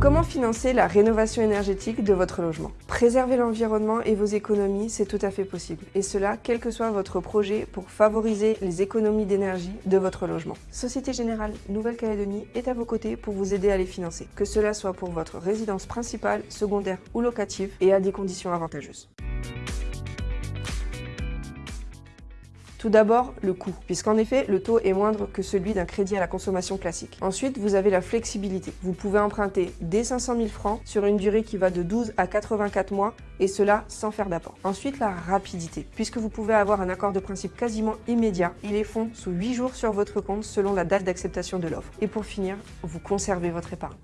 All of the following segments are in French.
Comment financer la rénovation énergétique de votre logement? Préserver l'environnement et vos économies, c'est tout à fait possible. Et cela, quel que soit votre projet pour favoriser les économies d'énergie de votre logement. Société Générale Nouvelle-Calédonie est à vos côtés pour vous aider à les financer, que cela soit pour votre résidence principale, secondaire ou locative, et à des conditions avantageuses. Tout d'abord, le coût, puisqu'en effet, le taux est moindre que celui d'un crédit à la consommation classique. Ensuite, vous avez la flexibilité. Vous pouvez emprunter dès 500 000 francs sur une durée qui va de 12 à 84 mois, et cela sans faire d'apport. Ensuite, la rapidité, puisque vous pouvez avoir un accord de principe quasiment immédiat et les fonds sous 8 jours sur votre compte selon la date d'acceptation de l'offre. Et pour finir, vous conservez votre épargne.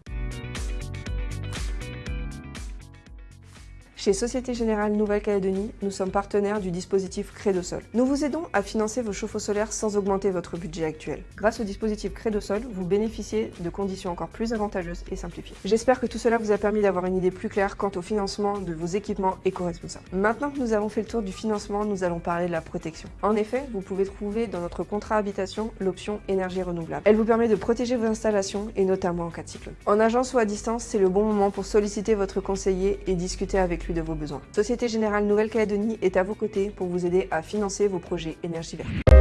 Chez Société Générale Nouvelle-Calédonie, nous sommes partenaires du dispositif Crédosol. Nous vous aidons à financer vos chauffe-eau solaires sans augmenter votre budget actuel. Grâce au dispositif Crédosol, vous bénéficiez de conditions encore plus avantageuses et simplifiées. J'espère que tout cela vous a permis d'avoir une idée plus claire quant au financement de vos équipements éco-responsables. Maintenant que nous avons fait le tour du financement, nous allons parler de la protection. En effet, vous pouvez trouver dans notre contrat habitation l'option énergie renouvelable. Elle vous permet de protéger vos installations et notamment en cas de cyclone. En agence ou à distance, c'est le bon moment pour solliciter votre conseiller et discuter avec lui vos besoins. Société Générale Nouvelle-Calédonie est à vos côtés pour vous aider à financer vos projets énergie verte.